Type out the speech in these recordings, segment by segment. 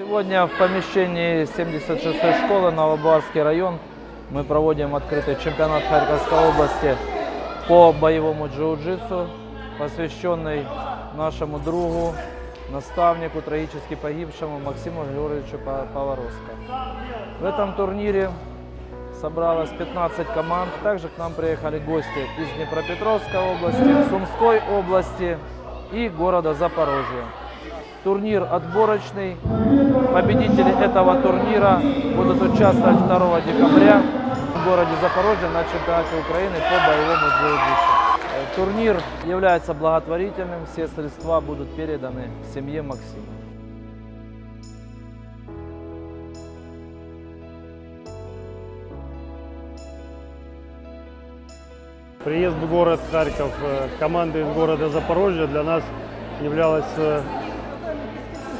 Сегодня в помещении 76-й школы Новобарский район мы проводим открытый чемпионат Харьковской области по боевому джиу-джитсу, посвященный нашему другу, наставнику, трагически погибшему Максиму Григорьевичу Па- Поворозко. В этом турнире собралось 15 команд. Также к нам приехали гости из Днепропетровской области, Сумской области и города Запорожья. Турнир отборочный. Победители этого турнира будут участвовать 2 декабря в городе Запорожье на чемпионате Украины по боевому джиу-джитсу. Э, Турнир является благотворительным, все средства будут переданы семье Максима. Приезд в город Харьков э, команды из города Запорожья для нас являлось э,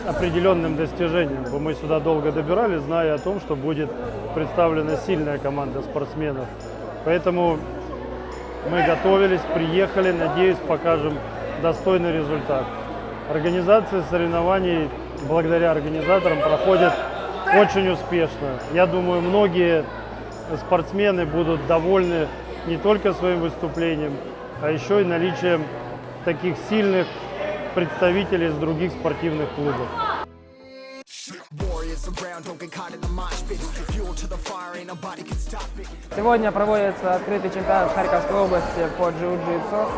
определенным достижением. Мы сюда долго добирались, зная о том, что будет представлена сильная команда спортсменов. Поэтому мы готовились, приехали, надеюсь, покажем достойный результат. Организация соревнований благодаря организаторам проходит очень успешно. Я думаю, многие спортсмены будут довольны не только своим выступлением, а еще и наличием таких сильных представителей из других спортивных клубов. Сегодня проводится открытый чемпионат Харьковской области по джиу-джитсу.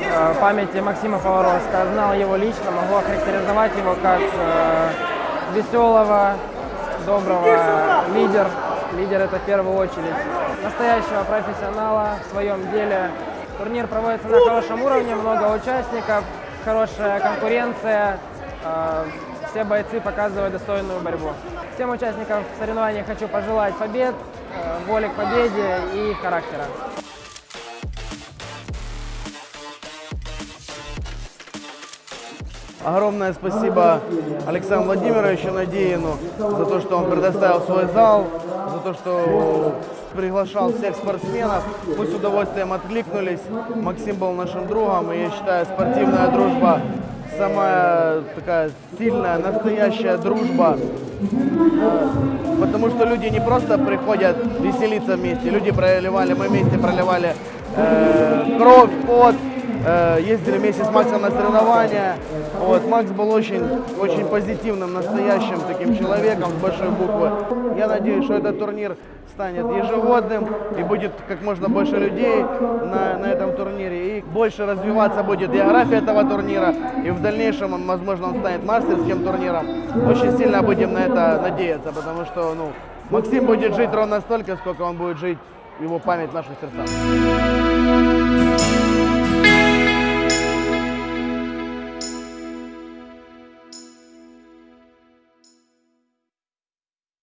Э, В памяти Максима Поворозка. Знал его лично, могу охарактеризовать его как э, веселого, доброго лидер. Лидер это в первую очередь. Настоящего профессионала в своем деле. Турнир проводится на хорошем уровне, много участников, хорошая конкуренция. Э, Все бойцы показывают достойную борьбу. Всем участникам соревнований хочу пожелать побед, э, воли к победе и характера. Огромное спасибо Александру Владимировичу Надеину за то, что он предоставил свой зал, за то, что приглашал всех спортсменов. Мы с удовольствием откликнулись. Максим был нашим другом, и я считаю, спортивная дружба самая такая сильная, настоящая дружба. Потому что люди не просто приходят веселиться вместе, люди проливали, мы вместе проливали э, кровь, пот, э, ездили вместе с Максом на соревнования. Вот, Макс был очень, очень позитивным, настоящим таким человеком с большой буквы. Я надеюсь, что этот турнир станет ежегодным и будет как можно больше людей на, на этом турнире. И больше развиваться будет география этого турнира. И в дальнейшем, он, возможно, он станет мастерским турниром. Очень сильно будем на это надеяться, потому что ну, Максим будет жить ровно столько, сколько он будет жить его память в наших сердцах.